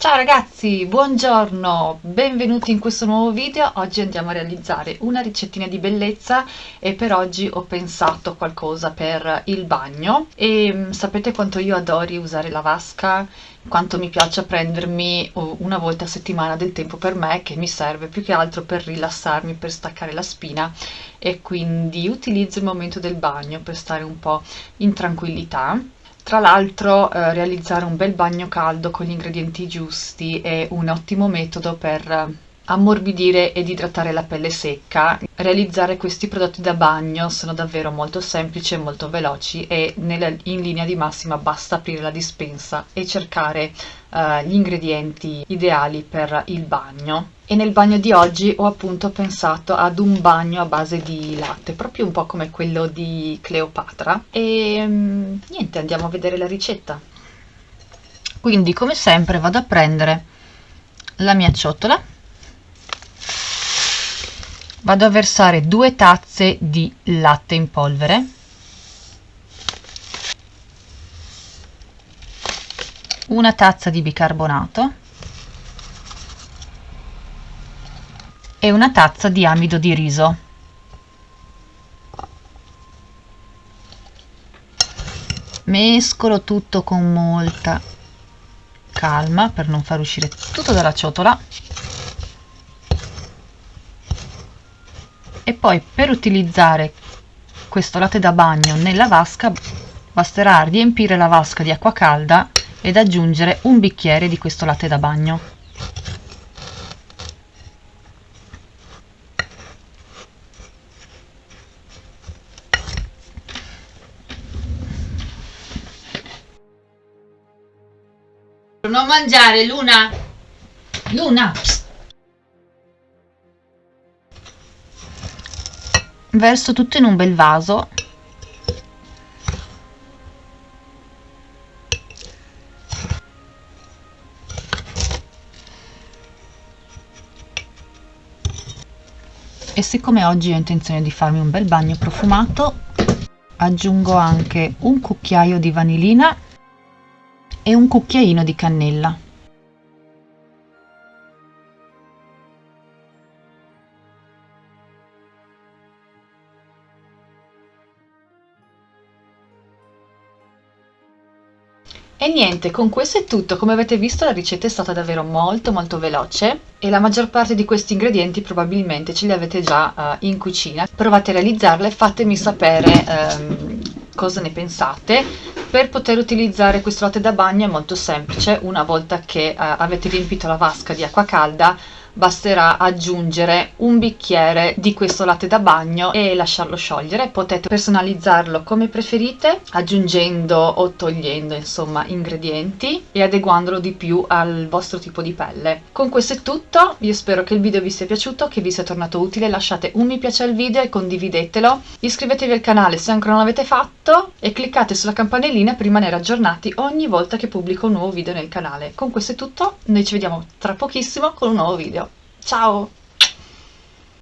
Ciao ragazzi, buongiorno, benvenuti in questo nuovo video. Oggi andiamo a realizzare una ricettina di bellezza e per oggi ho pensato qualcosa per il bagno. E mm, sapete quanto io adori usare la vasca, quanto mi piace prendermi una volta a settimana del tempo per me che mi serve più che altro per rilassarmi, per staccare la spina. E quindi utilizzo il momento del bagno per stare un po' in tranquillità tra l'altro eh, realizzare un bel bagno caldo con gli ingredienti giusti è un ottimo metodo per ammorbidire ed idratare la pelle secca. Realizzare questi prodotti da bagno sono davvero molto semplici e molto veloci e nella, in linea di massima basta aprire la dispensa e cercare uh, gli ingredienti ideali per il bagno. E nel bagno di oggi ho appunto pensato ad un bagno a base di latte, proprio un po' come quello di Cleopatra. E um, niente, andiamo a vedere la ricetta. Quindi come sempre vado a prendere la mia ciotola vado a versare due tazze di latte in polvere. Una tazza di bicarbonato. E una tazza di amido di riso. Mescolo tutto con molta calma per non far uscire tutto dalla ciotola e poi per utilizzare questo latte da bagno nella vasca basterà riempire la vasca di acqua calda ed aggiungere un bicchiere di questo latte da bagno. Non mangiare Luna. Luna verso tutto in un bel vaso. E siccome oggi ho intenzione di farmi un bel bagno profumato aggiungo anche un cucchiaio di vanillina e un cucchiaino di cannella E niente, con questo è tutto. Come avete visto la ricetta è stata davvero molto molto veloce e la maggior parte di questi ingredienti probabilmente ce li avete già uh, in cucina. Provate a realizzarle, fatemi sapere um, cosa ne pensate. Per poter utilizzare questo latte da bagno è molto semplice, una volta che uh, avete riempito la vasca di acqua calda basterà aggiungere un bicchiere di questo latte da bagno e lasciarlo sciogliere. Potete personalizzarlo come preferite aggiungendo o togliendo insomma ingredienti e adeguandolo di più al vostro tipo di pelle. Con questo è tutto. Io spero che il video vi sia piaciuto che vi sia tornato utile. Lasciate un mi piace al video e condividetelo. Iscrivetevi al canale se ancora non l'avete fatto e cliccate sulla campanellina per rimanere aggiornati ogni volta che pubblico un nuovo video nel canale con questo è tutto noi ci vediamo tra pochissimo con un nuovo video Ciao!